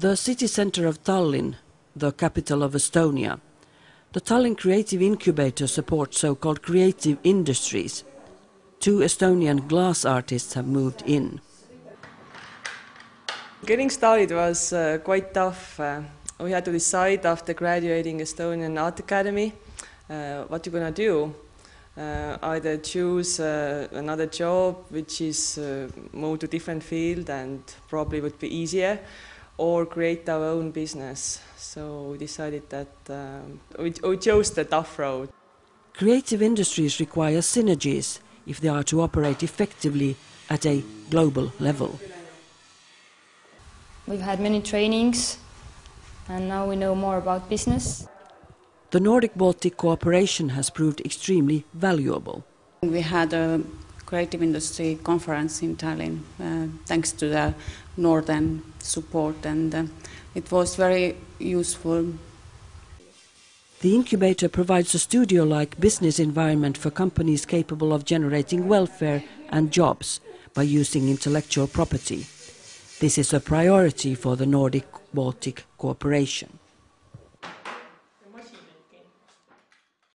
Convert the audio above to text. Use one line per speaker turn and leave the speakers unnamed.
The city centre of Tallinn, the capital of Estonia, the Tallinn Creative Incubator supports so-called creative industries. Two Estonian glass artists have moved in.
Getting started was uh, quite tough. Uh, we had to decide after graduating Estonian Art Academy uh, what you're gonna do. Uh, either choose uh, another job which is uh, move to different field and probably would be easier or create our own business. So we decided that um, we, we chose the tough road.
Creative industries require synergies if they are to operate effectively at a global level.
We've had many trainings and now we know more about business.
The Nordic-Baltic cooperation has proved extremely valuable.
We had a creative industry conference in Tallinn uh, thanks to the northern support and uh, it was very useful.
The incubator provides a studio-like business environment for companies capable of generating welfare and jobs by using intellectual property. This is a priority for the Nordic-Baltic cooperation.